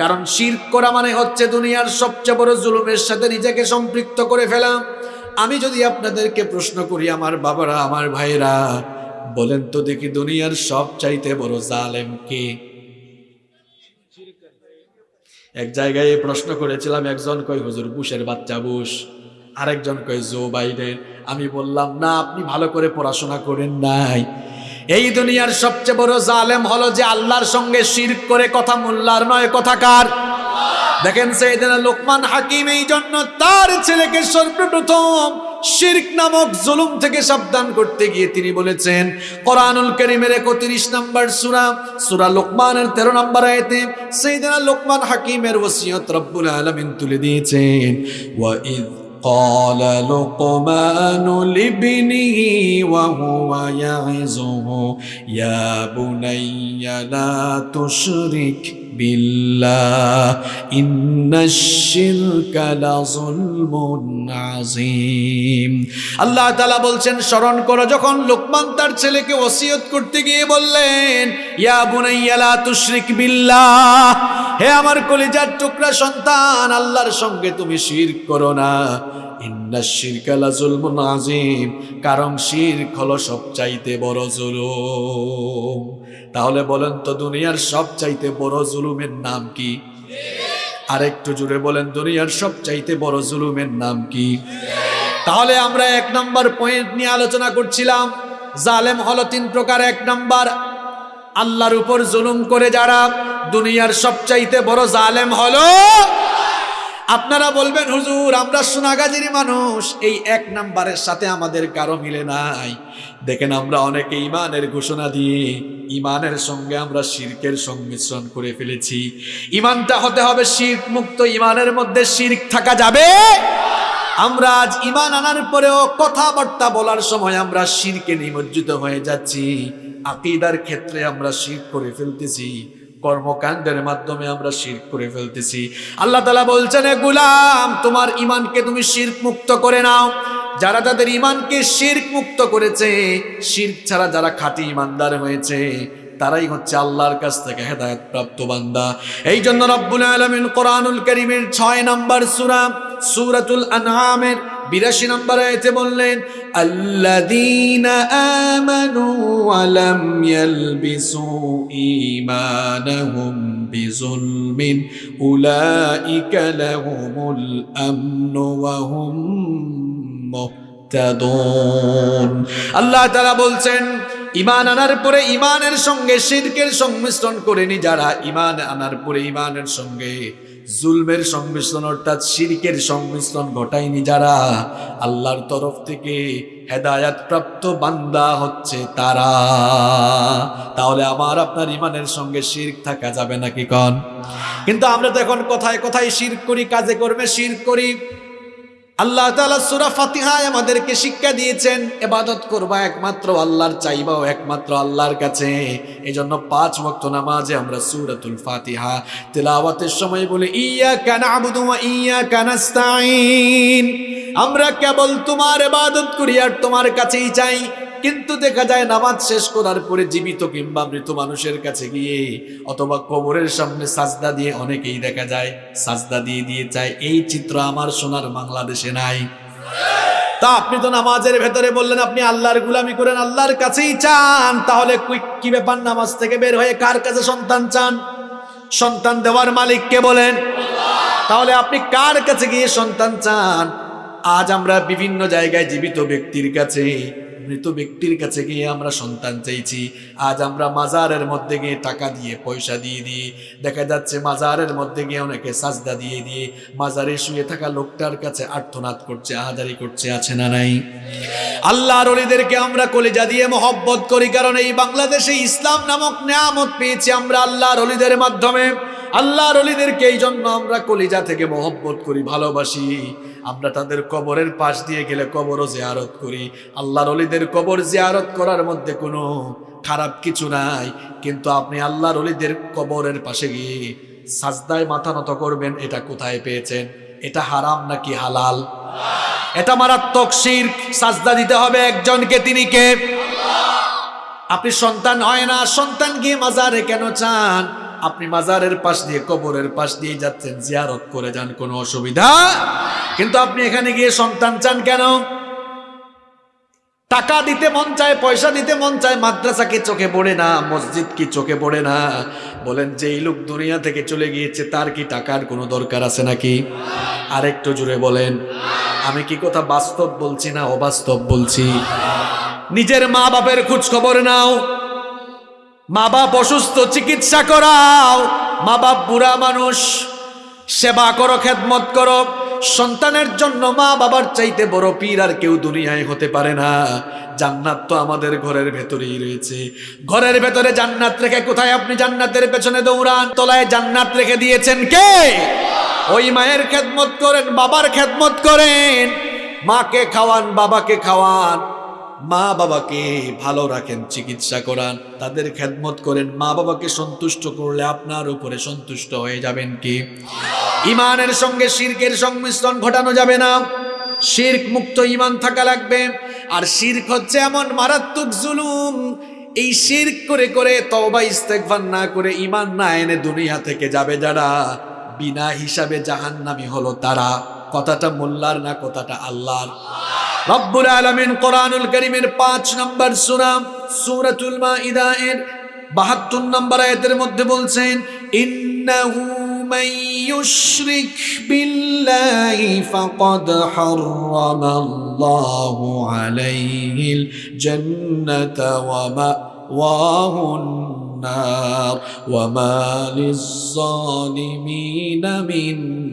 কারণ শির করা মানে হচ্ছে দুনিয়ার সবচেয়ে বড় জুলুমের সাথে নিজেকে সম্পৃক্ত করে ফেলাম আমি যদি আপনাদেরকে প্রশ্ন করি, আমার বাবারা, আমার ভাইরা বলেন তো দেখি দুনিয়ার সব চাইতে বড় জালেম কে? এক জায়গায় প্রশ্ন করেছিলাম, একজন কই হুজুর, বুশের বাচ্চা বুশ। আরেকজন কই জো বাইডেন। আমি বললাম, না, আপনি ভালো করে পড়াশোনা করেন নাই। এই দুনিয়ার সবচেয়ে বড় জালেম হলো যে আল্লাহর সঙ্গে শির করে কথা মোল্লার নয় কথাকার দেখেন সেইদিন লোকমান হাকিম এই জন্য তার ছেলেকে সর্বপ্রথম শিরক নামক জুলুম থেকে সাবধান করতে গিয়ে তিনি বলেছেন, কোরআনুল করিমের একত্রিশ নম্বর সুরা সুরা লোকমানের তেরো নম্বর আয়তে সেইদিন লোকমান হাকিমের ওসিয়ত রব্বুল আলমিন তুলে দিয়েছেন ওয়াইদ قال لقمان لابنه وهو يعظه يا بني لا تشرك بالله إن الشرك لظلم عظيم আল্লাহ তাআলা বলছেন স্মরণ করো যখন লোকমান তার ছেলেকে ওসিয়ত করতে গিয়ে বললেন ইয়া বুনাইয়া লা তুশরিক বিল্লাহ হে আমার কলিজার টুকরা সন্তান আল্লাহর সঙ্গে তুমি শিরক করো না ইন্না শিরকা লাজুলমুন আযীম, কারণ শিরক হলো সবচাইতে বড় জুলুম। তাহলে বলেন তো দুনিয়ার সবচাইতে বড় জুলুমের নাম কি? আরেকটু জুড়ে বলেন, দুনিয়ার সবচাইতে বড় জুলুমের নাম কি? তাহলে আমরা এক নম্বর পয়েন্ট নিয়ে আলোচনা করছিলাম, জালেম হলো তিন প্রকার। এক নম্বর, আল্লাহর উপর জুলুম করে যারা দুনিয়ার সবচাইতে বড় জালেম হলো আপনারা বলবেন, হুজুর, আমরা সোনাগাজির মানুষ। এই এক নাম্বারের সাথে আমাদের কারও মিলে নাই। দেখেন, আমরা অনেকে ইমানের ঘোষণা দিয়ে ইমানের সঙ্গে আমরা শিরকের সংমিশ্রণ করে ফেলেছি। ইমানটা হতে হবে শির্ক মুক্ত ইমানের মধ্যে শির্ক থাকা যাবে। আমরা আজ ইমান আনার পরেও কথাবার্তা বলার সময় আমরা শিরকে নিমজ্জিত হয়ে যাচ্ছি। আকিদার ক্ষেত্রে আমরা শির করে ফেলতেছি। কর্মকাণ্ডের মাধ্যমে আমরা শির করে ফেলতেছি। আল্লাহ তালা বলছেন গুলাম, তোমার ইমানকে তুমি শির্ক মুক্ত করে নাও। যারা তাদের ইমানকে শির্ক মুক্ত করেছে, শির্ক ছাড়া যারা খাঁটি ইমানদার হয়েছে, তারাই হচ্ছে আল্লাহর কাছ থেকে হেদায়ত প্রাপ্ত বান্দা। এই জন্য রব্বুল আলমিন কোরআনুল করিমের ছয় নম্বর সুরা, সুরাতুল আনহামের বিরাশি নম্বর আয়তে বললেন ঈমানাহুম বিজুলমিন আল্লাহ তাআলা বলছেন ইমান আনার পরে ইমানের সঙ্গে শিরকের সংমিশ্রণ করেনি যারা ইমান আনার পরে ইমানের সঙ্গে জুলমের সংমিশ্রণ, অর্থাৎ শিরকের সংমিশ্রণ ঘটায়নি যারা। আল্লাহর তরফ থেকে হেদায়াত প্রাপ্ত বান্দা হচ্ছে তারা। তাহলে আমার আপনার ইমানের সঙ্গে শির্ক থাকা যাবে নাকি কন? কিন্তু আমরা তো এখন কোথায় কথায় শির্ক করি, কাজে কর্মে শির করি। আল্লাহ তালা সুরা ফাতিহায় আমাদেরকে শিক্ষা দিয়েছেন এবাদত করবা একমাত্র আল্লাহর, চাইবাও একমাত্র আল্লাহর কাছে। এই জন্য পাঁচ ভক্ত নামাজে আমরা সুরাতুল ফাতিহা তেলাওয়াতের সময় বলে ইয়া কানা ইয়া ইয়্যাকা নাস্তাঈন। আমরা কেবল তোমার এবাদত করি আর তোমার কাছেই চাই। কিন্তু দেখা যায় নামাজ শেষ করার পরে জীবিত কিংবা মৃত মানুষের কাছে গিয়ে অথবা কবরের সামনে সাজদা দিয়ে অনেকেই দেখা যায়, সাজদা দিয়ে দিয়ে চায়, এই চিত্র আমার সোনার বাংলাদেশে নাই। তা আপনি তো নামাজের ভেতরে বললেন, আপনি আল্লাহর গুলামি করেন, আল্লাহর কাছেই চান। তাহলে কি- কি ব্যাপার নামাজ থেকে বের হয়ে কার কাছে সন্তান চান? সন্তান দেওয়ার মালিককে বলেন? তাহলে আপনি কার কাছে গিয়ে সন্তান চান? আজ আমরা বিভিন্ন জায়গায় জীবিত ব্যক্তির কাছে মৃত ব্যক্তির কাছে গিয়ে আমরা সন্তান চাইছি। আজ আমরা মাজারের মধ্যে গিয়ে টাকা দিয়ে পয়সা দিয়ে দিই। দেখা যাচ্ছে মাজারের মধ্যে গিয়ে অনেকে সাজদা দিয়ে দিয়ে মাজারে শুয়ে থাকা লোকটার কাছে আর্তনাদ করছে আহাজারি করছে, আছে না নাই? আল্লাহর অলিদেরকে আমরা কলিজা দিয়ে মহব্বত করি, কারণ এই বাংলাদেশে ইসলাম নামক নেয়ামত পেয়েছি আমরা আল্লাহর অলিদের মাধ্যমে। আল্লাহর অলিদেরকে এই জন্য আমরা কলিজা থেকে মহব্বত করি, ভালোবাসি। আমরা তাদের কবরের পাশ দিয়ে গেলে কবরও জিয়ারত করি। আল্লাহর অলিদের কবর জেয়ারত করার মধ্যে কোনো খারাপ কিছু নাই। কিন্তু আপনি আল্লাহর অলিদের কবরের পাশে গিয়ে সাজদায় মাথা নত করবেন, এটা কোথায় পেয়েছেন? এটা হারাম নাকি হালাল? এটা মারাত্মক শির সাজদা দিতে হবে একজনকে, তিনি কে? আপনি সন্তান হয় না, সন্তান গিয়ে মাজারে কেন চান? আপনি মাজারের পাশ দিয়ে, কবরের পাশ দিয়ে যাচ্ছেন, জিয়ারত করে যান, কোনো অসুবিধা? কিন্তু আপনি এখানে গিয়ে সন্তান চান কেন? টাকা দিতে মন চায়, পয়সা দিতে মন চায়, মাদ্রাসা কি চোখে পড়ে না, মসজিদ কি চোখে পড়ে না? বলেন যে এই লোক দুনিয়া থেকে চলে গিয়েছে, তার কি টাকার কোনো দরকার আছে নাকি? আরেকটু জুড়ে বলেন, আমি কি কথা বাস্তব বলছি না অবাস্তব বলছি? নিজের মা বাপের খোঁজ খবর নাও। মা বাপ অসুস্থ, চিকিৎসা করাও। মা বাপ বুড়া মানুষ, সেবা করো, খেদমত করো। সন্তানের জন্য মা বাবার চাইতে বড় পীর আর কেউ দুনিয়ায় হতে পারে না। জান্নাত তো আমাদের ঘরের ভেতরেই রয়েছে। ঘরের ভেতরে জান্নাত রেখে কোথায় আপনি জান্নাতের পেছনে দৌড়ান? তলায় জান্নাত রেখে দিয়েছেন কে? ওই মায়ের খেদমত করেন, বাবার খেদমত করেন। মাকে খাওয়ান, বাবাকে খাওয়ান। মা বাবাকে ভালো রাখেন, চিকিৎসা করান, তাদের খেদমত করেন মা বাবাকে সন্তুষ্ট করলে আপনার উপরে সন্তুষ্ট হয়ে যাবেন কি? ইমানের সঙ্গে শির্কের সংমিশ্রণ ঘটানো যাবে না। শির্ক মুক্ত ইমান থাকা লাগবে। আর শির্ক হচ্ছে এমন মারাত্মক জুলুম। এই শির্ক করে করে তওবা, ইস্তেগফার না করে ইমান না এনে দুনিয়া থেকে যাবে যারা? বিনা হিসাবে জাহান্নামী হলো তারা। কথাটা মোল্লার না, কথাটা আল্লাহর। রব্বুল আলামিন কোরআনুল কারীমের 5 নম্বর সূরা, সূরাতুল এর 72 নম্বর আয়াতের মধ্যে বলছেন, ইন্নাহু ইউশরিক বিল্লাহি ফাকাদ হারামাল্লাহু আলাইহিল জান্নাতা ওয়া মাওয়াহু النار وما للظالمين من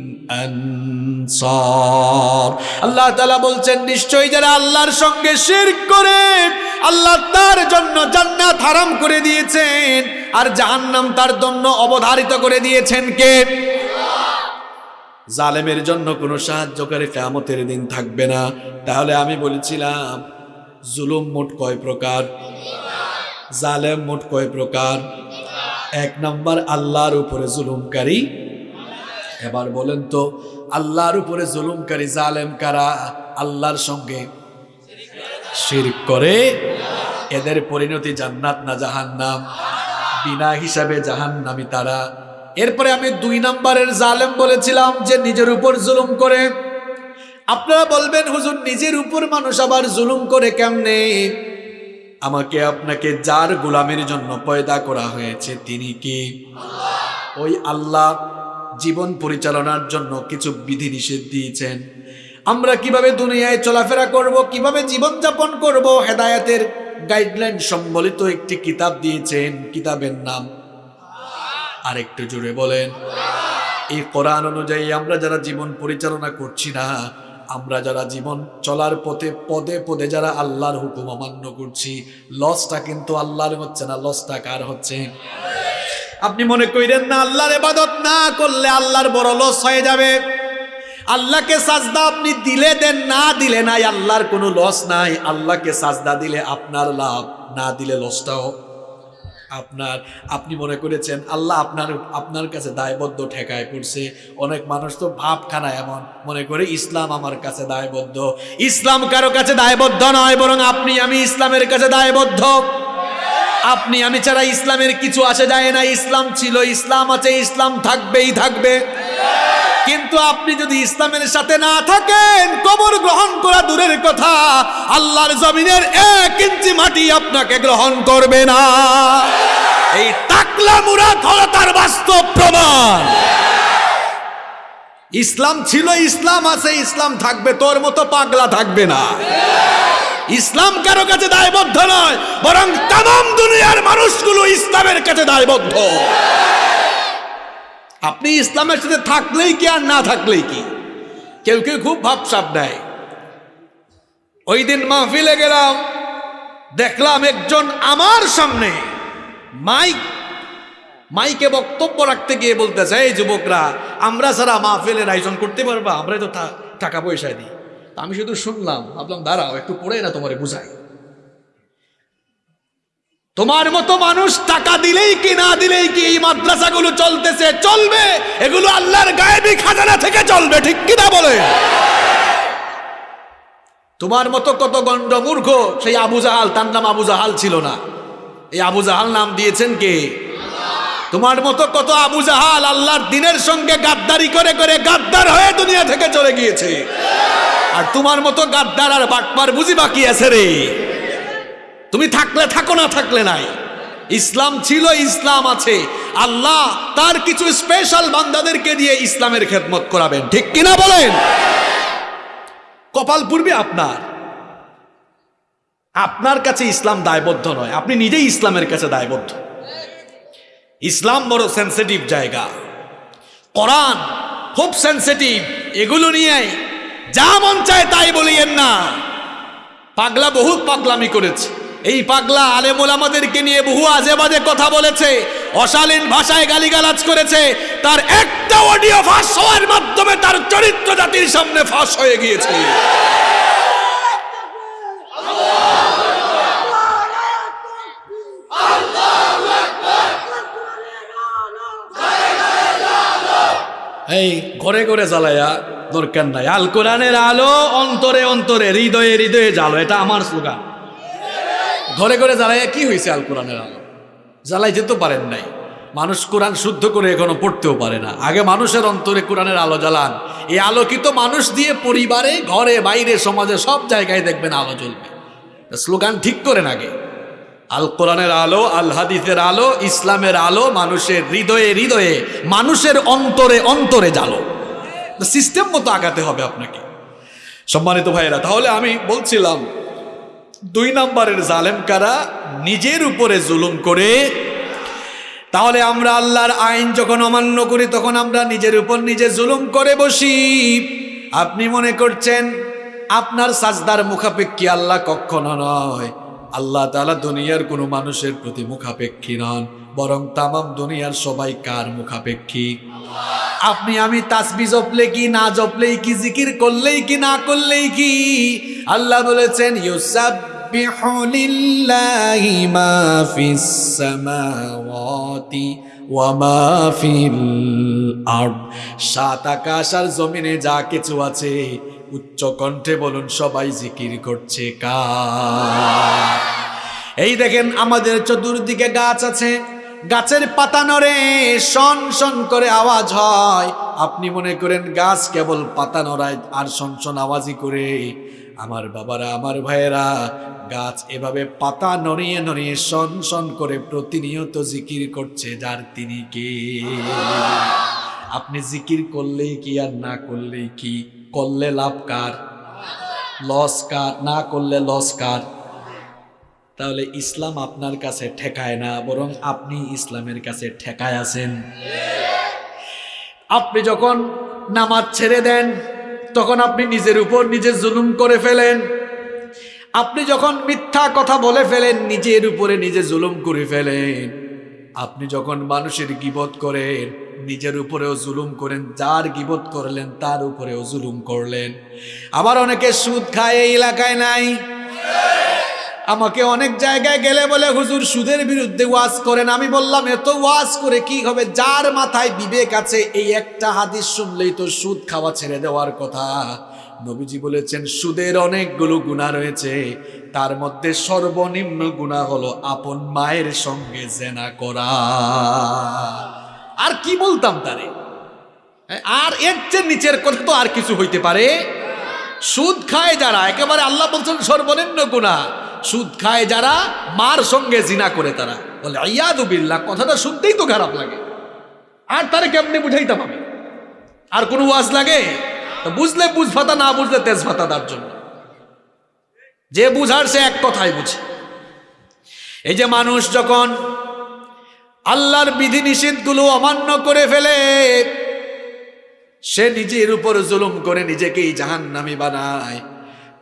আনসার আল্লাহ তাআলা বলছেন নিশ্চয়ই যারা আল্লাহর সঙ্গে শিরক করে আল্লাহ তার জন্য জান্নাত হারাম করে দিয়েছেন আর জাহান্নাম তার জন্য অবধারিত করে দিয়েছেন কে জালেমের জন্য কোনো সাহায্যকারী কিয়ামতের দিন থাকবে না তাহলে আমি বলেছিলাম জুলুম মোট কয় প্রকার জালেম মোট কয় প্রকার? এক নম্বর, আল্লাহর উপরে জুলুমকারী। এবার বলেন তো, আল্লাহর উপরে জুলুমকারী জালেম কারা? আল্লাহর সঙ্গে শিরক করে। এদের পরিণতি জান্নাত না জাহান্নাম? বিনা হিসাবে জাহান্নামি তারা। এরপরে আমি দুই নম্বরের জালেম বলেছিলাম যে নিজের উপর জুলুম করে। আপনারা বলবেন, হুজুর, নিজের উপর মানুষ আবার জুলুম করে কেমনে? আমাকে আপনাকে যার গোলামের জন্য পয়দা করা হয়েছে তিনি কি? ওই আল্লাহ জীবন পরিচালনার জন্য কিছু বিধি নিষেধ দিয়েছেন। আমরা কীভাবে দুনিয়ায় চলাফেরা করব, কীভাবে জীবন যাপন করব, হেদায়াতের গাইডলাইন সম্বলিত একটি কিতাব দিয়েছেন, কিতাবের নাম। আরেকটু জুড়ে বলেন। এই কোরআন অনুযায়ী আমরা যারা জীবন পরিচালনা করছি না আমরা যারা জীবন চলার পথে, পদে পদে যারা আল্লাহর হুকুম অমান্য করছি লসটা কিন্তু আল্লাহর হচ্ছে না লসটা কার হচ্ছে? আপনি মনে করেন না, আল্লাহর এবাদত না করলে আল্লাহর বড় লস হয়ে যাবে? আল্লাহকে সাজদা আপনি দিলে দেন, না দিলে নাই, আল্লাহর কোনো লস নাই। আল্লাহকে সাজদা দিলে আপনার লাভ, না দিলে লসটাও আপনার, আপনি মনে করেছেন, আল্লাহ আপনার আপনার কাছে দায়বদ্ধ ঠেকায় পড়ছে। অনেক মানুষ তো ভাবখানা এমন, মনে করে ইসলাম আমার কাছে দায়বদ্ধ। ইসলাম কারও কাছে দায়বদ্ধ নয়, বরং আপনি, আমি ইসলামের কাছে দায়বদ্ধ। আপনি, আমি ছাড়া ইসলামের কিছু আসে যায় না, ইসলাম ছিল, ইসলাম আছে, ইসলাম থাকবেই থাকবে। কিন্তু আপনি যদি ইসলামের সাথে না থাকেন, কবর গ্রহণ করা দূরের কথা, আল্লাহর জমিনের এক ইঞ্চি মাটি আপনাকে গ্রহণ করবে না। এই তাকলা মুরাদ হলো বাস্তব প্রমাণ। ইসলাম ছিল ইসলাম, আছে ইসলাম থাকবে, তোর মতো পাগলা থাকবে না। ইসলাম কারও কাছে দায়বদ্ধ নয়, বরং তাম দুনিয়ার মানুষগুলো ইসলামের কাছে দায়বদ্ধ। আপনি ইসলামের সাথে থাকলেই কি আর না থাকলেই কি? কেউ কেউ খুব ভাবসাব দেয়। ওই দিন মাহফিলে গেলাম, দেখলাম একজন আমার সামনে মাইক, মাইকে বক্তব্য রাখতে গিয়ে বলতেছে, এই যুবকরা, আমরা ছাড়া মাহফিলের আয়োজন করতে পারবা? আমরা তো টাকা পয়সা দিই। আমি শুধু শুনলাম, ভাবলাম, দাঁড়াও, একটু পড়ে না তোমারে বুঝাই। তোমার মতো মানুষ টাকা দিলেই কি, না দিলেই কি এই মাদ্রাসাগুলো চলতেছে? চলবে। এগুলো আল্লাহর গায়েবী খাজানা থেকে চলবে, ঠিক কি কিনা বলে? তোমার মতো কত গণ্ড মূর্খ সেই আবু জাহাল, তার নাম আবু জাহাল ছিল না। এই আবু জাহাল নাম দিয়েছেন কে? তোমার মতো কত আবু জাহাল আল্লাহর দিনের সঙ্গে গাদ্দারি করে করে গাদ্দার হয়ে দুনিয়া থেকে চলে গিয়েছে। আর তোমার মতো গাদ্দার আর বাটপার বুঝি বাকি আছে রে। তুমি থাকলে থাকো না থাকলে নাই। ইসলাম ছিল, ইসলাম আছে। আল্লাহ তার কিছু স্পেশাল বান্দাদেরকে দিয়ে ইসলামের খেদমত করাবেন। ঠিক কিনা বলেন? কপাল পূর্বে আপনার। আপনার কাছে ইসলাম দায়বদ্ধ নয়, আপনি নিজেই ইসলামের কাছে দায়বদ্ধ। ইসলাম বড় সেন্সিটিভ জায়গা। কোরআন খুব সেন্সিটিভ এগুলো নিয়ে যা মন চায় তাই বলিয়েন না। পাগলা বহুত পাগলামি করেছে। এই পাগলা আলেমুল আমাদেরকে নিয়ে বহু আজে বাজে কথা বলেছে, অশালীন ভাষায় গালিগালাজ করেছে, তার একটা অডিও ফাঁস হওয়ার মাধ্যমে তার চরিত্র জাতির সামনে ফাঁস হয়ে গিয়েছে। এই ঘরে ঘরে জ্বালায়া দরকার নাই। আল কোরআনের আলো অন্তরে অন্তরে, হৃদয়ে হৃদয়ে জ্বালো, এটা আমার স্লোগান। ঘরে ঘরে জ্বালাইয়া কি হয়েছে আল কোরআনের আলো? জ্বালাই যেতে পারেন নাই। মানুষ কোরআন শুদ্ধ করে এখনও পড়তেও পারে না। আগে মানুষের অন্তরে কোরআনের আলো জ্বালান। এই আলোকিত মানুষ দিয়ে পরিবারে, ঘরে, বাইরে, সমাজে সব জায়গায় দেখবেন আলো জ্বলবে। স্লোগান ঠিক করেন আগে। আল কোরআনের আলো, আল হাদিসের আলো, ইসলামের আলো, মানুষের হৃদয়ে হৃদয়ে, মানুষের অন্তরে অন্তরে জালো সিস্টেম মতো আগাতে হবে আপনাকে। সম্মানিত ভাইয়েরা, তাহলে আমি বলছিলাম দুই নম্বরের জালেম কারা? নিজের উপরে জুলুম করে। তাহলে আমরা আল্লাহর আইন যখন অমান্য করি, তখন আমরা নিজের উপর নিজে জুলুম করে বসি। আপনি মনে করছেন, আপনার সাজদার মুখাপেক্ষী আল্লাহ কখনো নয়। আল্লাহ তালা দুনিয়ার কোনো মানুষের প্রতি মুখাপেক্ষী নন। বরং তামাম দুনিয়ার সবাই কার মুখাপেক্ষী? আপনি আমি তাসবি জপলে কি, না জপলেই কি, জিকির করলেই কি, না করলেই কি? আল্লাহ বলেছেন আরদ। সাত আকাশ আর জমিনে যা কিছু আছে, উচ্চ কণ্ঠে বলুন, সবাই জিকির করছে কা এই দেখেন, আমাদের চতুর্দিকে গাছ আছে। গাছের পাতা নড়ে, শন শন করে আওয়াজ হয়। আপনি মনে করেন গাছ কেবল পাতা নড়ায় আর শন শন আওয়াজই করে। আমার বাবারা, আমার ভাইয়েরা, গাছ এভাবে পাতা নড়িয়ে নড়িয়ে শন শন করে প্রতিনিয়ত জিকির করছে যার তিনি কে। আপনি জিকির করলেই কি আর না করলেই কি? করলে লাভ কার? লস কার? না করলে লস কার? তাহলে ইসলাম আপনার কাছে ঠেকায় না, বরং আপনি ইসলামের কাছে ঠেকায় আছেন। আপনি যখন নামাজ ছেড়ে দেন, তখন আপনি নিজের উপর নিজে জুলুম করে ফেলেন। আপনি যখন মিথ্যা কথা বলে ফেলেন, নিজের উপরে নিজে জুলুম করে ফেলেন। আপনি যখন মানুষের গিবত করেন, নিজের উপরেও জুলুম করেন, যার গিবত করলেন, তার উপরেও জুলুম করলেন। আবার অনেকে সুদ খায়, এই এলাকায় নাই। আমাকে অনেক জায়গায় গেলে বলে, হুজুর, সুদের বিরুদ্ধে ওয়াজ করেন। আমি বললাম, এত ওয়াজ করে কি হবে? যার মাথায় বিবেক আছে, এই একটা হাদিস শুনলেই তো সুদ খাওয়া ছেড়ে দেওয়ার কথা। নবীজি বলেছেন, সুদের অনেকগুলো গুণা রয়েছে। তার মধ্যে সর্বনিম্ন গুণা হলো আপন মায়ের সঙ্গে জেনা করা। আর কি বলতাম তারে? আর এর চেয়ে নিচের কথা তো আর কিছু হইতে পারে? সুদ খায় যারা, একেবারে আল্লাহ বলছেন সর্বনিম্ন গুণা সুদ খায় যারা, মার সঙ্গে জিনা করে তারা। বলে আয়াদুবিল্লাহ কথাটা শুনতেই তো খারাপ লাগে। আর তারে কেমনি বুঝাইতাম আমি? আর কোনো ওয়াজ লাগে? বুঝলে বুঝ ভাতা না বুঝলে তেজ ভাতা তার জন্য। যে বুঝার সে এক কথাই বুঝে। এই যে মানুষ যখন আল্লাহর বিধি নিষেধগুলো অমান্য করে ফেলে, সে নিজের উপর জুলুম করে নিজেকেই জাহান্নামি বানায়।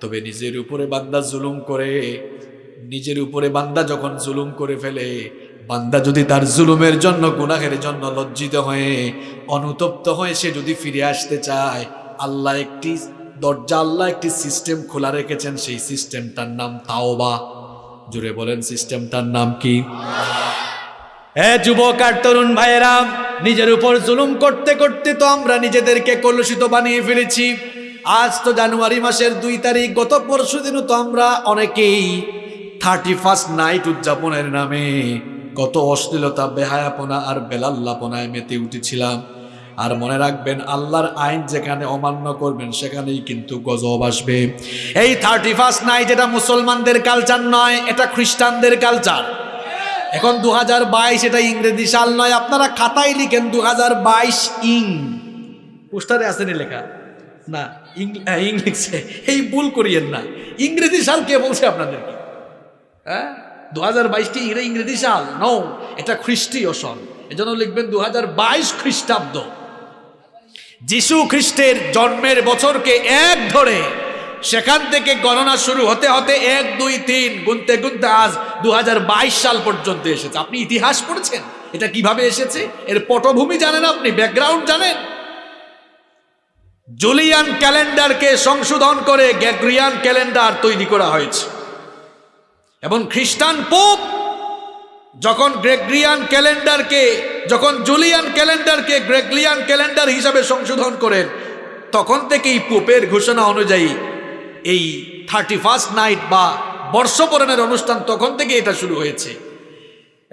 তবে নিজের উপরে বান্দা জুলুম করে, নিজের উপরে বান্দা যখন জুলুম করে ফেলে, বান্দা যদি তার জুলুমের জন্য, গুনাহের জন্য লজ্জিত হয়ে, অনুতপ্ত হয়ে সে যদি ফিরে আসতে চায়, আল্লাহ একটি দরজা, আল্লাহ একটি সিস্টেম খোলা রেখেছেন, সেই সিস্টেমটার নাম তাওবা। জুড়ে বলেন সিস্টেমটার নাম কি? হ্যাঁ যুবক আর তরুণ ভাইয়েরা, নিজের উপর জুলুম করতে করতে তো আমরা নিজেদেরকে কলুষিত বানিয়ে ফেলেছি। আজ তো জানুয়ারি মাসের দুই তারিখ, গত পরশু দিনও তো আমরা অনেকেই থার্টি ফার্স্ট নাইট উদযাপনের নামে কত অশ্লীলতা, বেহায়াপনা আর বেলাল্লাপনায় মেতে উঠেছিলাম। আর মনে রাখবেন, আল্লাহর আইন যেখানে অমান্য করবেন, সেখানেই কিন্তু গজব আসবে। এই থার্টি ফার্স্ট নাইট এটা মুসলমানদের কালচার নয়, এটা খ্রিস্টানদের কালচার এখন দু হাজার বাইশ এটা ইংরেজি সাল নয়, আপনারা খাতায় লিখেন দু হাজার বাইশ ইং। পোস্টারে আসেনি লেখা? না। ইংলিশে। এই ভুল করিয়েন না। ইংরেজি সাল কে বলছে আপনাদেরকে? হ্যাঁ? দু হাজার বাইশটি ইংরেজি সাল। নো এটা খ্রিস্টীয় সন এজন্য লিখবেন দু হাজার বাইশ খ্রিস্টাব্দ। যিশু খ্রিস্টের জন্মের বছরকে এক ধরে সেখান থেকে গণনা শুরু হতে হতে এক, দুই, তিন গুনতে গুনতে আজ দু হাজার বাইশ সাল পর্যন্ত এসেছে। আপনি ইতিহাস পড়েছেন? এটা কীভাবে এসেছে? এর পটভূমি জানেন আপনি? ব্যাকগ্রাউন্ড জানেন? জুলিয়ান ক্যালেন্ডারকে সংশোধন করে গ্যাগ্রিয়ান ক্যালেন্ডার তৈরি করা হয়েছে। এবং খ্রিস্টান পোপ যখন গ্রেগরিয়ান ক্যালেন্ডারকে, যখন জুলিয়ান ক্যালেন্ডারকে গ্রেগলিয়ান ক্যালেন্ডার হিসাবে সংশোধন করেন, তখন থেকেই পোপের ঘোষণা অনুযায়ী এই থার্টি ফার্স্ট নাইট বা বর্ষবরণের অনুষ্ঠান তখন থেকে এটা শুরু হয়েছে।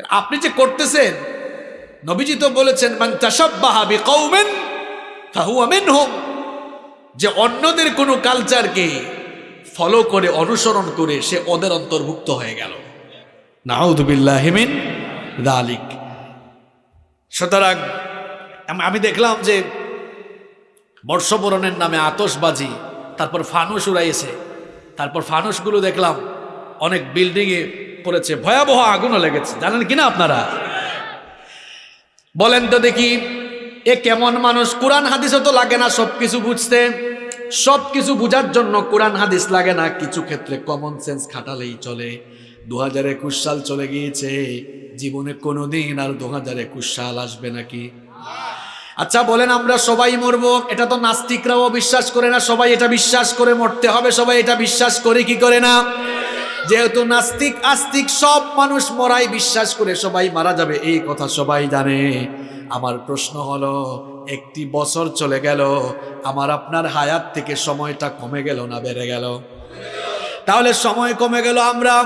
আপনি যে করতেছেন, নবীজি তো বলেছেন, মান তাসাব্বাহা বিকাউমিন ফাহুয়া মিনহুম। যে অন্যদের কোনো কালচারকে ফলো করে, অনুসরণ করে সে ওদের অন্তর্ভুক্ত হয়ে গেল। নাউদুবিল্লাহ দালিক সুতরাং আমি দেখলাম যে বর্ষবরণের নামে আতসবাজি তারপর ফানুস উড়াইছে। তারপর ফানুসগুলো দেখলাম অনেক বিল্ডিংয়ে পড়েছে। ভয়াবহ আগুনও লেগেছে। জানেন কিনা আপনারা? বলেন তো দেখি। এ কেমন মানুষ? কোরআন হাদিসও তো লাগে না সব কিছু বুঝতে। সব কিছু বুঝার জন্য কোরআন হাদিস লাগে না। কিছু ক্ষেত্রে কমন সেন্স খাটালেই চলে। দু হাজার একুশ সাল চলে গিয়েছে। জীবনে কোনোদিন আর দু হাজার একুশ সাল আসবে নাকি? আচ্ছা বলেন আমরা সবাই মরবো। এটা তো নাস্তিকরাও বিশ্বাস করে না। সবাই এটা বিশ্বাস করে মরতে হবে। সবাই এটা বিশ্বাস করে কি করে না? যেহেতু নাস্তিক, আস্তিক সব মানুষ মরাই বিশ্বাস করে সবাই মারা যাবে। এই কথা সবাই জানে। আমার প্রশ্ন হলো, একটি বছর চলে গেল, আমার আপনার হায়াত থেকে সময়টা কমে গেল না বেড়ে গেল? তাহলে সময় কমে গেল আমরা।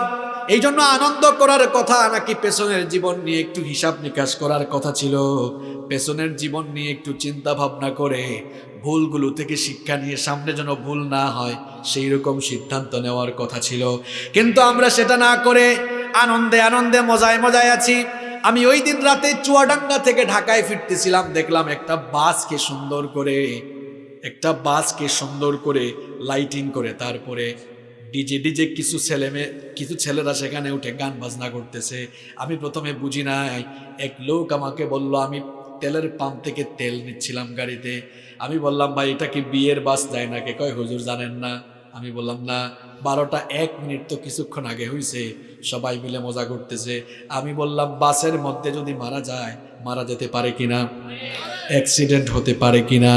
এই জন্য আনন্দ করার কথা নাকি পেছনের জীবন নিয়ে একটু হিসাব নিকাশ করার কথা ছিল। পেছনের জীবন নিয়ে একটু চিন্তা ভাবনা করে ভুলগুলো থেকে শিক্ষা নিয়ে সামনে যেন ভুল না হয়, সেই রকম সিদ্ধান্ত নেওয়ার কথা ছিল। কিন্তু আমরা সেটা না করে আনন্দে আনন্দে মজায় মজায় আছি। আমি ওই দিন রাতে চুয়াডাঙ্গা থেকে ঢাকায় ফিরতেছিলাম, দেখলাম একটা বাসকে সুন্দর করে, একটা বাসকে সুন্দর করে লাইটিং করে, তারপরে ডিজে ডিজে কিছু ছেলে মেয়ে, কিছু ছেলেরা সেখানে উঠে গান বাজনা করতেছে। আমি প্রথমে বুঝি নাই, এক লোক আমাকে বলল, আমি তেলের পাম্প থেকে তেল নিচ্ছিলাম গাড়িতে। আমি বললাম, ভাই, এটা কি বিয়ের বাস? যায় না কে কয়, হুজুর জানেন না। আমি বললাম, না, বারোটা এক মিনিট তো কিছুক্ষণ আগে হয়েছে সবাই মিলে মজা করতেছে। আমি বললাম, বাসের মধ্যে যদি মারা যায়, মারা যেতে পারে কিনা? অ্যাক্সিডেন্ট হতে পারে কিনা?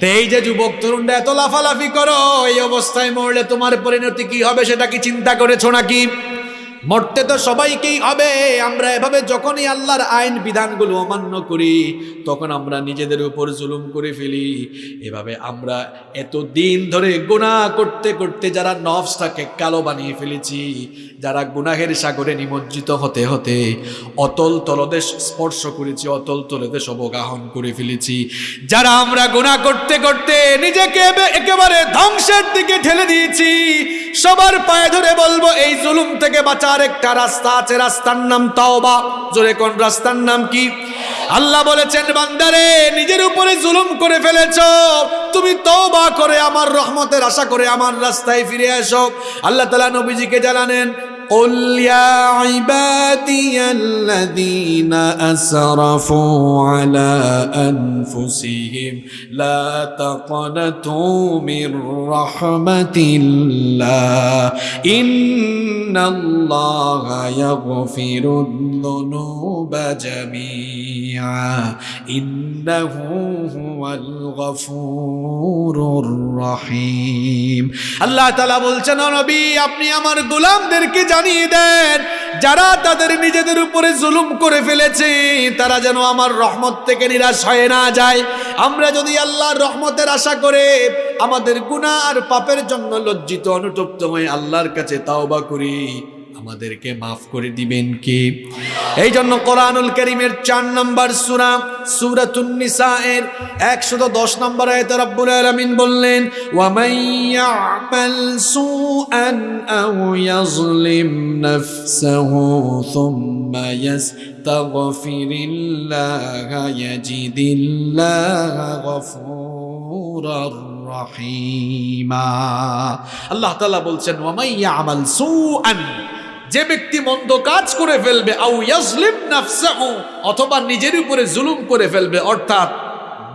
তো এই যে যুবক তরুণরা, এত লাফালাফি করো, এই অবস্থায় মরলে তোমার পরিণতি কি হবে সেটা কি চিন্তা করেছ নাকি? মরতে তো সবাইকেই হবে। আমরা এভাবে যখনই আল্লাহর আইন বিধানগুলো অমান্য করি, তখন আমরা নিজেদের উপর জুলুম করে ফেলি। এভাবে আমরা এত দিন ধরে গুনাহ করতে করতে যারা নফসটাকে কালো বানিয়ে ফেলেছি, যারা গুনাহের সাগরে নিমজ্জিত হতে হতে অতল তলদেশ স্পর্শ করেছি, অতল তলদেশ অবগাহন করে ফেলেছি। যারা আমরা গুনাহ করতে করতে নিজেকে একেবারে ধ্বংসের দিকে ঠেলে দিয়েছি, সবার পায়ে ধরে বলব, এই জুলুম থেকে বাঁচার একটা রাস্তা আছে, রাস্তার নাম তাওবা। জোরে কোন রাস্তার নাম কি? আল্লাহ বলেছেন, বান্দারে, নিজের উপরে জুলুম করে ফেলেছ। তুমি তওবা করে, আমার রহমতের আশা করে আমার রাস্তায় ফিরে এসো। আল্লাহ তাআলা নবীজিকে জানানেন قل يا عبادي الذين أسرفوا على أنفسهم لا تقنطوا من رحمة الله إن الله يغفر الذنوب جميعا إنه هو الغفور الرحيم আল্লাহ তালা বলছেন "ও নবী আপনি আমার গোলামদেরকে জানিয়ে দেন, যারা তাদের নিজেদের উপরে জুলুম করে ফেলেছে, তারা যেন আমার রহমত থেকে নিরাশ হয়ে না যায়। আমরা যদি আল্লাহর রহমতের আশা করে আমাদের গুণা আর পাপের জন্য লজ্জিত, অনুতপ্ত হয়ে আল্লাহর কাছে তাওবা করি আমাদেরকে মাফ করে দিবেন কি? এই জন্য কোরআনুল করিমের চার নম্বর সুরা দশ নম্বর বললেন আল্লাহ বলছেন ওয়ামাইয়া যে ব্যক্তি মন্দ কাজ করে ফেলবে, আউ ইয়াজলিম নাফসাহু, অথবা নিজের উপরে জুলুম করে ফেলবে, অর্থাৎ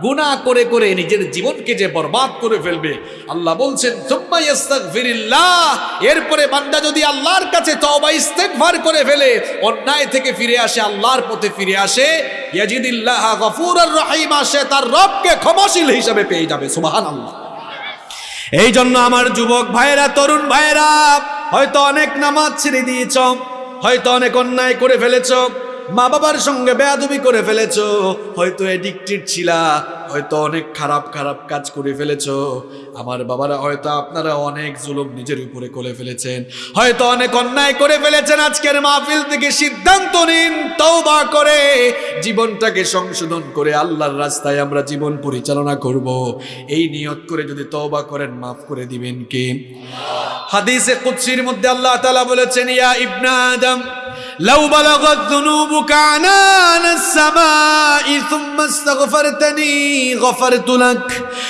গুনাহ করে করে নিজের জীবনকে যে বরবাদ করে ফেলবে। আল্লাহ বলছেন এরপরে বান্দা যদি আল্লাহর কাছে তওবা ইস্তেগফার করে ফেলে, অন্যায় থেকে ফিরে আসে, আল্লাহর পথে ফিরে আসে, ইয়াজিদিল্লাহ গফুরুর রহিম আসে তার রবকে ক্ষমাশীল হিসেবে পেয়ে যাবে, সুবহানাল্লাহ। এই জন্য আমার যুবক ভাইয়েরা, তরুণ ভাইয়েরা, হয়তো অনেক নামাজ ছেড়ে দিয়েছ, হয়তো অনেক অন্যায় করে ফেলেছ মা বাবার সঙ্গে বেয়াদবি করে ফেলেছ। হয়তো এডিক্টেড ছিলা, হয়তো অনেক খারাপ খারাপ কাজ করে ফেলেছ। আমার বাবারা হয়তো আপনারা অনেক জুলুম নিজের উপরে করে ফেলেছেন। হয়তো অনেক অন্যায় করে ফেলেছেন। আজকের মাহফিল থেকে সিদ্ধান্ত নিন, তওবা করে, জীবনটাকে সংশোধন করে আল্লাহর রাস্তায় আমরা জীবন পরিচালনা করব। এই নিয়ত করে যদি তওবা করেন, মাফ করে দিবেন কে? হাদিসে কুদসির মধ্যে আল্লাহ তাআলা বলেছেন, ইয়া ইবনা আদম لو بلغت ذنوبك عنان السماء ثم استغفرتني غفرت لك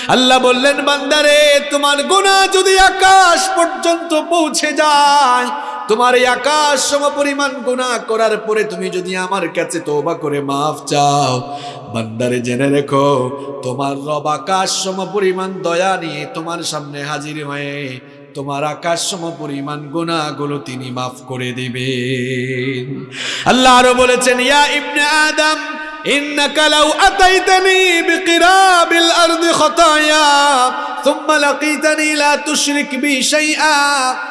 আল্লাহ বললেন বান্দারে তোমার গুনাহ যদি আকাশ পর্যন্ত পৌঁছে যায় তোমার এই আকাশ সম পরিমাণ গুনাহ করার পরে তুমি যদি আমার কাছে তওবা করে মাফ চাও বান্দারে জেনে রেখো তোমার রব আকাশ সম পরিমাণ দয়া নিয়ে তোমার সামনে হাজির হয়ে তোমার আকাশ সম পরিমাণ গুনাহগুলো তিনি মাফ করে দিবেন আল্লাহ আরো বলেছেন ইয়া ইবনে আদম إنك لو أتيتني بقراب الأرض خطايا ثم لقيتني لا تشرك بي شيئا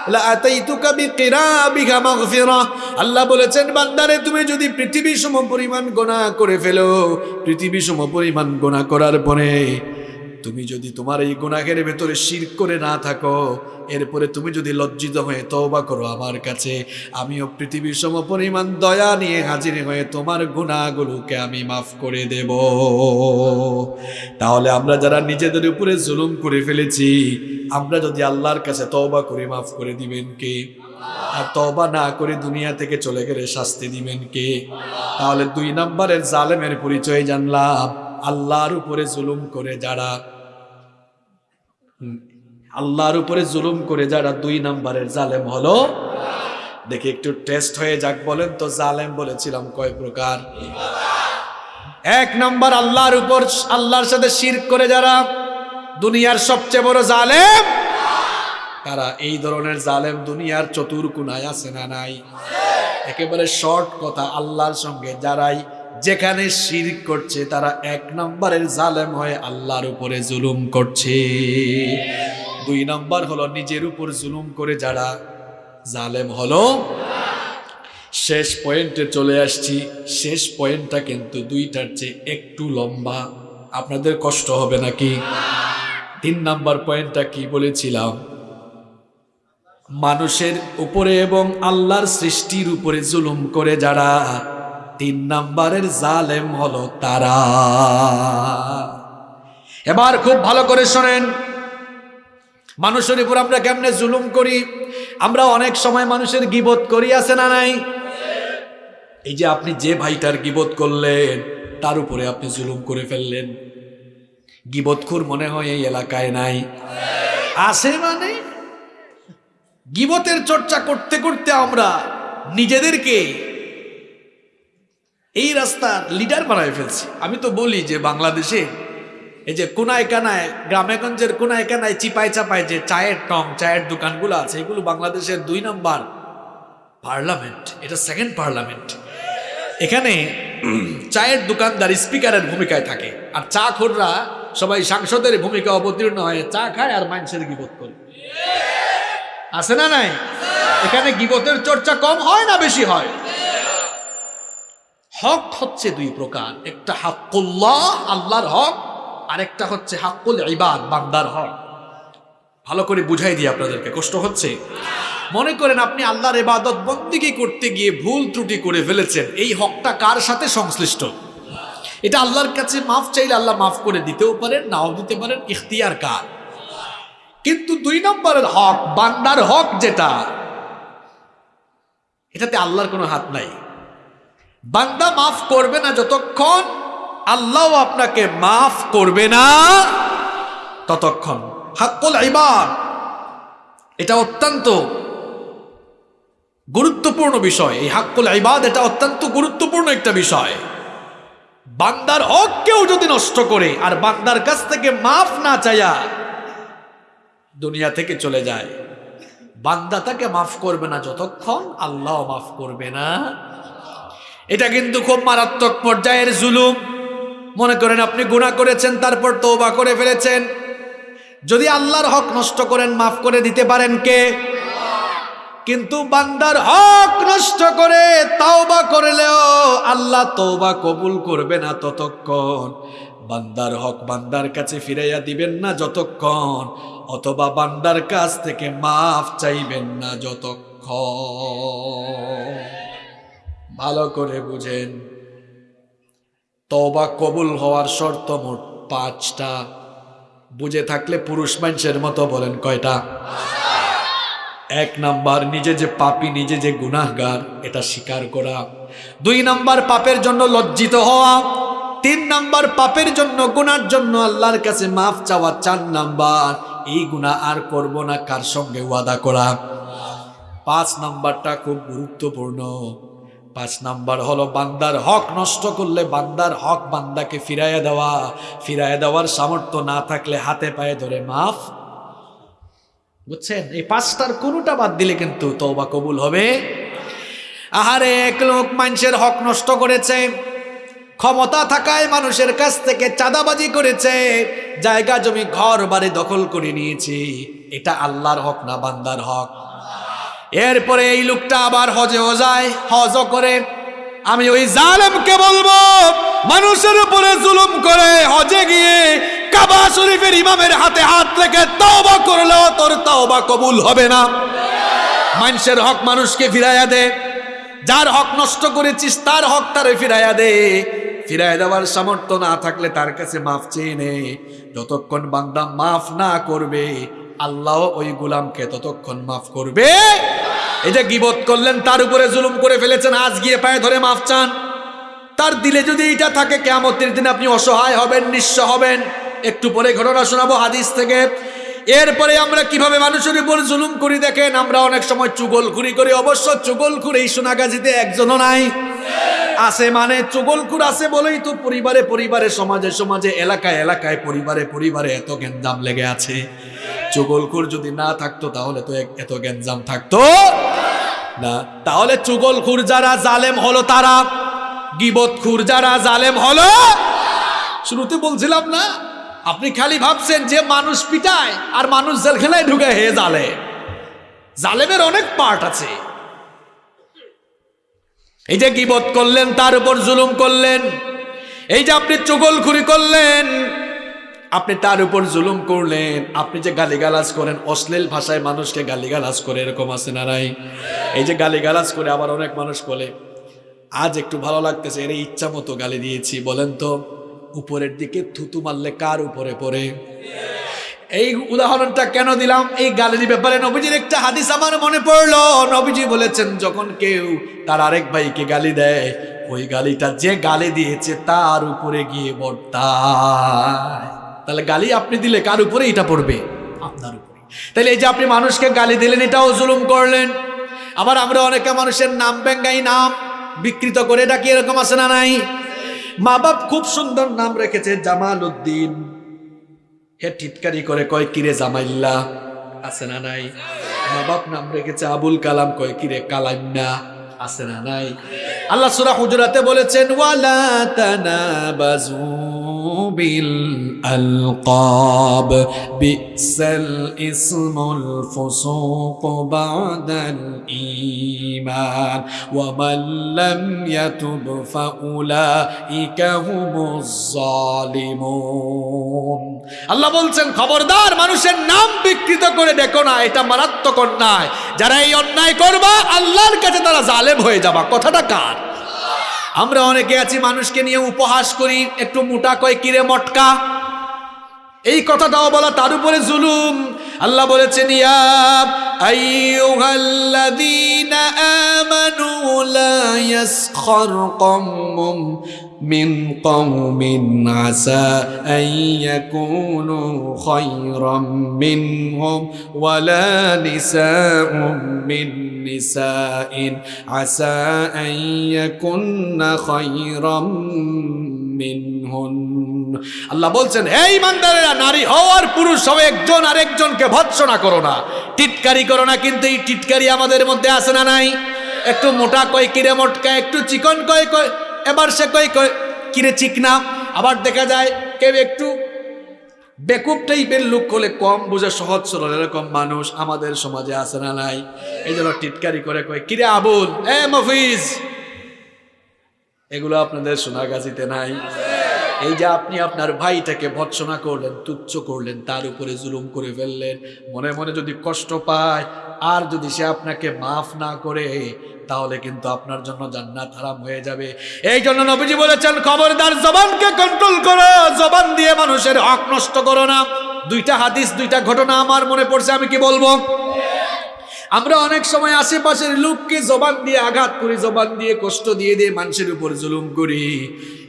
لأتيتك بقرابها مغفرة আল্লাহ বলেছেন বান্দারে তুমি যদি পৃথিবী সম পরিমাণ গোনা করে ফেলো পৃথিবী সম পরিমাণ গোনা করার পরে তুমি যদি তোমার এই গুনাহের ভেতরে শির করে না থাকো, এরপরে তুমি যদি লজ্জিত হয়ে তওবা করো আমার কাছে, আমিও পৃথিবীর সম পরিমাণ দয়া নিয়ে হাজির হয়ে তোমার গুণাগুলোকে আমি মাফ করে দেব। তাহলে আমরা যারা নিজেদের উপরে জুলুম করে ফেলেছি, আমরা যদি আল্লাহর কাছে তওবা করে, মাফ করে দিবেন কে? আর তওবা না করে দুনিয়া থেকে চলে গেলে শাস্তি দিবেন কে? তাহলে দুই নম্বরের জালেমের পরিচয় জানলাম। আল্লাহর উপরে জুলুম করে যারা আল্লাহর উপরে জুলুম করে যারা দুই নাম্বারের জালেম হলো, দেখি একটু টেস্ট হয়ে যাক বলেন তো, জালেম বলেছিলাম কয় প্রকার? এক নম্বর, আল্লাহর উপর, আল্লাহর সাথে শির করে যারা দুনিয়ার সবচেয়ে বড় জালেম, তারা এই ধরনের জালেম দুনিয়ার চতুর কুনায় আছে না নাই? একেবারে শর্ট কথা, আল্লাহর সঙ্গে যারাই যেখানে শিরক করছে, তারা এক নম্বরের জালেম হয়ে আল্লাহর উপরে জুলুম করছে। দুই নম্বর হলো নিজের উপর জুলুম করে যারা জালেম হলো। শেষ পয়েন্টে চলে আসছি। শেষ পয়েন্টটা কিন্তু দুইটার চেয়ে একটু লম্বা। আপনাদের কষ্ট হবে নাকি? তিন নাম্বার পয়েন্টটা কি বলেছিলাম? মানুষের উপরে এবং আল্লাহর সৃষ্টির উপরে জুলুম করে যারা তিন নাম্বারের জালেম হলো তারা। এবার খুব ভালো করে শোনেন। মানুষের উপর আমরা কেমনে জুলুম করি? আমরা অনেক সময় মানুষের গিবত করি, আছে না নাই? এই যে আপনি যে ভাইটার গিবত করলেন, তার উপরে আপনি জুলুম করে ফেললেন। গিবতখুর মনে হয় এই এলাকায় নাই। আছে মানে? গিবতের চর্চা করতে করতে আমরা নিজেদেরকে এই রাস্তার লিডার বানায় ফেলছি। আমি তো বলি যে বাংলাদেশে এই যে কোনায় কানায় গ্রামেগঞ্জের কোনায় কানায় চিপায় চাপায় যে চায়ের টং, চায়ের দোকানগুলো আছে, এগুলো বাংলাদেশের দুই নম্বর পার্লামেন্ট। এটা সেকেন্ড পার্লামেন্ট। এখানে চায়ের দোকানদার স্পিকারের ভূমিকায় থাকে। আর চা খোররা সবাই সাংসদের ভূমিকা অবতীর্ণ হয়ে, চা খায় আর মানুষের গিবত করে। আছে না নাই? এখানে গিবতের চর্চা কম হয় না বেশি হয়? হক হচ্ছে দুই প্রকার। একটা হাক্কুল্লাহ, আল্লাহর হক আর একটা হচ্ছে হাক্কুল ইবাদ, বান্দার হক। ভালো করে বুঝাই দিই আপনাদেরকে, কষ্ট হচ্ছে? মনে করেন আপনি আল্লাহর এবাদত বন্দিগি করতে গিয়ে ভুল ত্রুটি করে ফেলেছেন, এই হকটা কার সাথে সংশ্লিষ্ট? এটা আল্লাহর কাছে মাফ চাইলে আল্লাহ মাফ করে দিতেও পারেন, নাও দিতে পারেন, ইখতিয়ার কার? কিন্তু দুই নম্বরের হক, বান্দার হক যেটা, এটাতে আল্লাহর কোনো হাত নাই। বান্দা মাফ করবে না যতক্ষণ আল্লাহ আপনাকে মাফ করবে না ততক্ষণ। হাক্কুল ইবাদ। এটা অত্যন্ত গুরুত্বপূর্ণ বিষয়। এই হাক্কুল ইবাদ এটা অত্যন্ত গুরুত্বপূর্ণ একটা বিষয়। বান্দার কেউ যদি নষ্ট করে আর বান্দার কাছ থেকে মাফ না চাইয়া দুনিয়া থেকে চলে যায়, বান্দা তাকে মাফ করবে না যতক্ষণ আল্লাহ মাফ করবে না। এটা কিন্তু খুব মারাত্মক পর্যায়ের জুলুম। মনে করেন আপনি গুণা করেছেন, তারপর তৌবা করে ফেলেছেন। যদি আল্লাহর হক নষ্ট করেন, মাফ করে দিতে পারেন কে? কিন্তু বান্দার হক নষ্ট করে তওবা করলেও আল্লাহ তওবা কবুল করবে না ততক্ষণ। বান্দার হক বান্দার কাছে ফিরাইয়া দিবেন না যতক্ষণ, অথবা বান্দার কাছ থেকে মাফ চাইবেন না যতক্ষণ। ভালো করে বুঝেন। তওবা কবুল হওয়ার শর্ত মোট পাঁচটা। বুঝে থাকলে পুরুষ মানুষের মতো বলেন কয়টা? এক নাম্বার, নিজে যে পাপি, নিজে যে গুনাহগার, এটা স্বীকার করা। দুই নাম্বার, পাপের জন্য লজ্জিত হওয়া। তিন নাম্বার, পাপের জন্য, গুনার জন্য আল্লাহর কাছে মাফ চাওয়া। চার নাম্বার, এই গুনাহ আর করব না, কার সঙ্গে ওয়াদা করা? পাঁচ নাম্বারটা খুব গুরুত্বপূর্ণ। পাঁচ নাম্বার হলো, বান্দার হক নষ্ট করলে বান্দার হক বান্দাকে ফিরাইয়া দেওয়া। ফিরাইয়া দেওয়ার সামর্থ্য না থাকলে হাতে পায়ে ধরে মাফ। বুঝছেন? এই পাঁচটার কোনোটা বাদ দিলে কিন্তু তওবা কবুল হবে। আহারে, এক লোক মানুষের হক নষ্ট করেছে, ক্ষমতা থাকায় মানুষের কাছ থেকে চাঁদাবাজি করেছে, জায়গা জমি ঘর বাড়ি দখল করে নিয়েছে। এটা আল্লাহর হক না বান্দার হক। এরপরে এই লোকটা আবার হজেও যায় হজও করে। আমি ওই জালেমকে বলব, মানুষের উপরে জুলুম করে হজে গিয়ে কাবা শরীফের ইমামের হাতে হাত রেখে তওবা করলেও তোর তওবা কবুল হবে না। মানুষের হক মানুষকে ফিরাইয়া দে। যার হক নষ্ট করেছিস, তার হক তারে ফিরাইয়া দে। ফিরাইয়া দেওয়ার সামর্থ্য না থাকলে তার কাছে মাফ চেয়ে নে। যতক্ষণ বান্দা মাফ না করবে আল্লাহ ওই গুলামকে ততক্ষণ মাফ করবে। এই যে গিবত করলেন, তার উপরে জুলুম করে ফেলেছেন, আজ গিয়ে পায়ে ধরে মাফ চান। তার দিলে যদি এটা থাকে কেমতের দিন আপনি অসহায় হবেন, নিঃস্ব হবেন। একটু পরে ঘটনা শোনাবো হাদিস থেকে। এরপরে আমরা কীভাবে মানুষের উপর জুলুম করি দেখেন, আমরা অনেক সময় চুগলখুরি করি। অবশ্য চুগলখুর এই সোনাগাজিতে একজনও নাই। আছে মানে চুগলখুর আছে বলেই তো পরিবারে পরিবারে, সমাজে সমাজে, এলাকায় এলাকায়, পরিবারে পরিবারে এত গেঞ্জাম লেগে আছে। চুগলখুর যদি না থাকতো, তাহলে তো এত গেঞ্জাম থাকতো। না, তাহলে চুগলখুর যারা জালেম হলো তারা, গিবতখুর যারা জালেম হলো, শুরুতে বলছিলাম না, আপনি খালি ভাবছেন যে মানুষ পিটায় আর মানুষ জেলখানায় ঢুকে হে জালে। জালেমের অনেক পার্ট আছে। এই যে গিবত করলেন, তার উপর জুলুম করলেন, এই যে আপনি চুগলখুরি করলেন আপনি তার উপর জুলুম করলেন, আপনি যে গালিগালাজ করেন, অশ্লীল ভাষায় মানুষকে গালিগালাজ করে, এরকম আছে না নাই? এই যে গালিগালাজ করে আবার অনেক মানুষ বলে, আজ একটু ভালো লাগতেছে, এর ইচ্ছা মতো গালি দিয়েছি। বলেন তো, উপরের দিকে থুতু মারলে কার উপরে পড়ে? এই উদাহরণটা কেন দিলাম? এই গালির ব্যাপারে নবীজির একটা হাদিস আমার মনে পড়ল। নবীজি বলেছেন, যখন কেউ তার আরেক ভাইকে গালি দেয়, ওই গালিটা যে গালি দিয়েছে তার উপরে গিয়ে বর্তায়। তাহলে গালি আপনি দিলে কার উপরে? এটা পড়বে। আপনার উপরে। তাহলে এই যে আপনি মানুষকে গালি দিলেন, এটাও জুলুম করলেন। আবার আমরা অনেকে মানুষের নাম ব্যাঙ্গাই নাম বিকৃত করে ডাকি, এরকম আছে না নাই? মা বাপ খুব সুন্দর নাম রেখেছে জামাল উদ্দিন হে টিটকারি করে কয় কিরে জামাইল্লা? আছে না নাই? মা বাপ নাম রেখেছে, আবুল কালাম, কয় কিরে কালান্না আছে না নাই? আল্লাহ সূরা হুজুরাতে বলেছেন, ওয়ালা তানাবাজু। বিসাল ইসমুল ফুসুক বাদাল ঈমান ওয়া মান লাম ইয়াতুব ফাউলাইকা হুমুজ জালিমুন আল্লাহ বলছেন, খবরদার, মানুষের নাম বিকৃত করে দেখো না, এটা মারাত্মক অন্যায়। যারা এই অন্যায় করবা, আল্লাহর কাছে তারা জালেম হয়ে যাবা। কথাটা কার? আমরা অনেকে আছি মানুষকে নিয়ে উপহাস করি, একটু মোটা কয়, কিরে মটকা? এই কথাটাও বলা তার উপরে জুলুম। আল্লাহ বলেছেন, ইয়া মিন কওমিন আসা আন ইয়াকুনু খায়রাম মিনহুম ওয়ালা নিসাউম মিন নিসাইন আসা আন ইয়াকুননা খায়রাম মিনহুন আল্লাহ বলছেন, হে ইমানদারেরা, নারী হও আর পুরুষ হও একজন, আরেকজনকে ভৎসনা করো না। টিটকারি করো না, কিন্তু এই টিটকারি আমাদের মধ্যে আছে না নাই? একটু মোটা কয়, কিরে মোটকা, একটু চিকন কয় কয় এবার সে কই কিরে চিকনা? আবার দেখা যায় কেউ একটু বেকুব টাইপের লুক হলে কম বুঝে, সহজ সরল এরকম মানুষ আমাদের সমাজে আছে না নাই। এই জন্য টিটকারি করে কয়, কিরে আবুল? এ, মফিজ। এগুলো আপনাদের সোনাগাছিতে নাই। এই যে আপনি আপনার ভাইটাকে ভৎসনা করলেন, তুচ্ছ করলেন, তার উপরে জুলুম করে ফেললেন, মনে মনে যদি কষ্ট পায় আর যদি সে আপনাকে মাফ না করে, তাহলে কিন্তু আপনার জন্য জান্নাত হারাম হয়ে যাবে। এই জন্য নবীজি বলেছেন, খবরদার জবানকে কন্ট্রোল করো, জবান দিয়ে মানুষের হক নষ্ট করো না। দুইটা হাদিস, দুইটা ঘটনা আমার মনে পড়ছে, আমি কি বলব? আমরা অনেক সময় আশেপাশের লোককে জবান দিয়ে আঘাত করি, জবান দিয়ে কষ্ট দিয়ে দিয়ে মানুষের উপর জুলুম করি।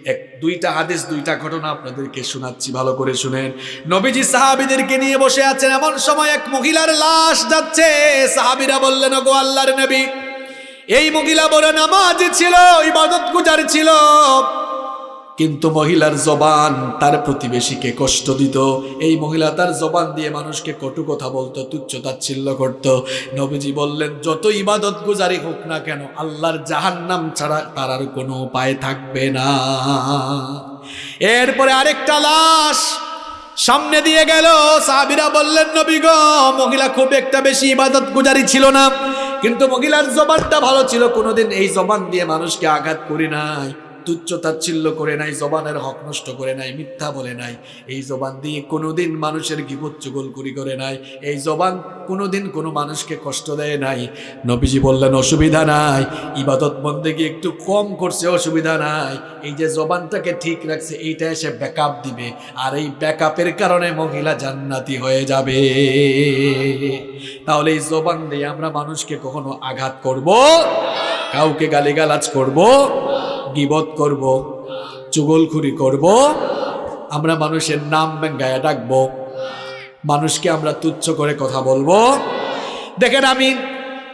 এক, দুইটা হাদিস, দুইটা ঘটনা আপনাদেরকে শোনাচ্ছি, ভালো করে শুনেন। নবীজি সাহাবিদেরকে নিয়ে বসে আছেন, এমন সময় এক মহিলার লাশ যাচ্ছে। সাহাবিরা বললেন গো আল্লাহর নবী, এই মহিলা বড় নামাজ ছিল ইবাদত গুজার ছিল। কিন্তু মহিলার জবান তার প্রতিবেশীকে কষ্ট দিত। এই মহিলা তার জবান দিয়ে মানুষকে কটু কথা বলতো, তুচ্ছ তাচ্ছিল্য করত। নবীজি বললেন, যত ইবাদত গুজারি হোক না কেন, আল্লাহর জাহান্নাম ছাড়া তার আর কোনো উপায় থাকবে না। এরপরে আরেকটা লাশ সামনে দিয়ে গেল। সাহাবিরা বললেন, নবী গো, মহিলা খুব একটা বেশি ইবাদত গুজারি ছিল না, কিন্তু মহিলার জবানটা ভালো ছিল। কোনোদিন এই জবান দিয়ে মানুষকে আঘাত করি নাই। তুচ্ছ তাচ্ছিল্য করে নাই, জবানের হক নষ্ট করে নাই, মিথ্যা বলে নাই। এই জবান দিয়ে কোনোদিন মানুষের গিবত চুগল করি করে নাই। এই জবান কোনোদিন কোনো মানুষকে কষ্ট দেয় নাই। নবীজি বললেন, অসুবিধা নাই। ইবাদত বন্দেগী একটু কম করছে, অসুবিধা নাই। এই যে জবানটাকে ঠিক রাখছে, এইটা এসে ব্যাকআপ দিবে। আর এই ব্যাকআপের কারণে মহিলা জান্নাতি হয়ে যাবে। তাহলে এই জবান দিয়ে আমরা মানুষকে কখনো আঘাত করব? কাউকে গালিগালাজ করব? গিবত করব, চুগলখুরি করব, আমরা মানুষের নাম গায়ে ডাকবো, মানুষকে আমরা তুচ্ছ করে কথা বলব। দেখেন আমি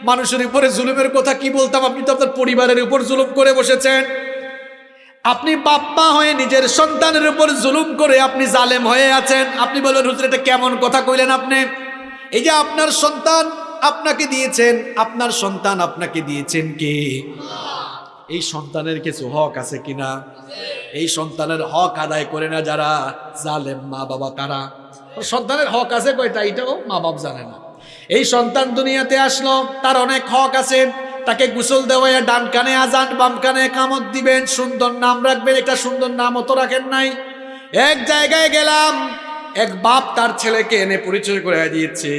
মানুষের উপরে জুলুমের কথা কি বলতাম, আপনি তো আপনার পরিবারের উপর জুলুম করে বসেছেন। আপনি বাপ্পা হয়ে নিজের সন্তানের উপর জুলুম করে আপনি জালেম হয়ে আছেন। আপনি বলেন হুজুর, এটা কেমন কথা কইলেন আপনি? এই যে আপনার সন্তান আপনাকে দিয়েছেন, আপনার সন্তান আপনাকে দিয়েছেন কি? এই সন্তানের কিছু হক আছে কিনা? এই সন্তানের হক আদায় করে না যারা? জালেম মা বাবা তারা সন্তানের হক আছে কয়টা? এটাও মা বাপ জানে না। এই সন্তান দুনিয়াতে আসলো, তার অনেক হক আছে। তাকে গোসল দেওয়া ডান কানে আজান, বাম কানে কামত দিবেন। সুন্দর নাম রাখবেন, একটা সুন্দর নাম অত রাখেন নাই। এক জায়গায় গেলাম, এক বাপ তার ছেলেকে এনে পরিচয় করে দিয়েছে।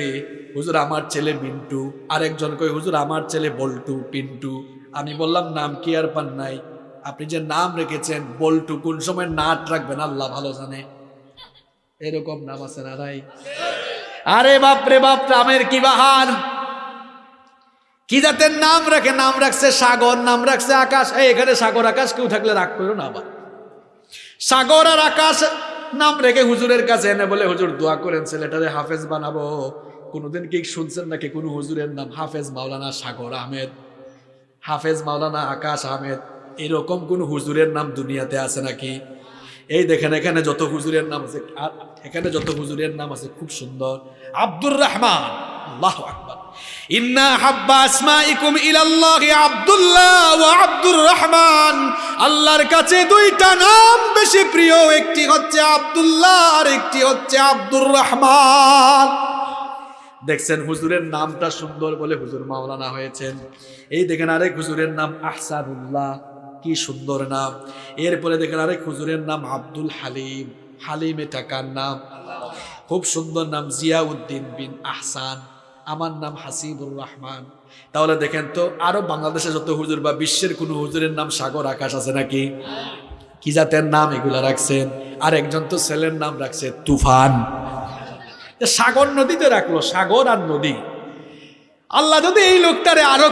হুজুর, আমার ছেলে মিন্টু। আরেকজন কই হুজুর, আমার ছেলে বল্টু, পিন্টু। আমি বললাম, নাম কি আর পান নাই? আপনি যে নাম রেখেছেন, বল্টু কোন সময় নাট রাখবেন, আল্লাহ ভালো জানে। এরকম নাম আছে না নাই? আরে বাপ রে বাপ, নামের কি বাহার কি জাতের নাম রাখে? নাম রাখছে সাগর, নাম রাখছে আকাশ। এখানে সাগর, আকাশ কেউ থাকলে রাগ করো না আবার সাগর আর আকাশ, নাম রেখে হুজুরের কাছে এনে বলে, হুজুর, দোয়া করেন, ছেলেটারে হাফেজ বানাবো। কোনোদিন কি শুনছেন নাকি কোনো হুজুরের নাম? হাফেজ মাওলানা সাগর আহমেদ। হাফেজ মাওলানা আকাশ আহমেদ, এরকম কোন হুজুরের নাম দুনিয়াতে আছে নাকি? এই দেখেন, এখানে যত হুজুরের নাম আছে এখানে যত হুজুরের নাম আছে, খুব সুন্দর। আব্দুর রহমান, আল্লাহ আকবার। ইন্না আব্দুল্লাহ আব্দুর রহমান। আল্লাহর কাছে দুইটা নাম বেশি প্রিয়, একটি হচ্ছে আব্দুল্লাহ আর একটি হচ্ছে আব্দুর রহমান। দেখছেন হুজুরের নামটা সুন্দর বলে হুজুর মাওলানা হয়েছেন। এই দেখেন আরেক হুজুরের নাম আহসানুল্লাহ, কি সুন্দর নাম। এরপরে দেখেন আরেক হুজুরের নাম আব্দুল হালিম। হালিম এটা কার নাম? খুব সুন্দর নাম, জিয়াউদ্দিন বিন আহসান। আমার নাম হাসিবুর রহমান। তাহলে দেখেন তো, আরও বাংলাদেশে যত হুজুর বা বিশ্বের কোনো হুজুরের নাম সাগর আকাশ আছে নাকি? কি জাতের নাম এগুলা রাখছেন? আর একজন তো ছেলের নাম রাখছে তুফান। সাগর নদীতে রাখল সাগর আর নদী। আল্লাহ যদি এই লোকটারে আরও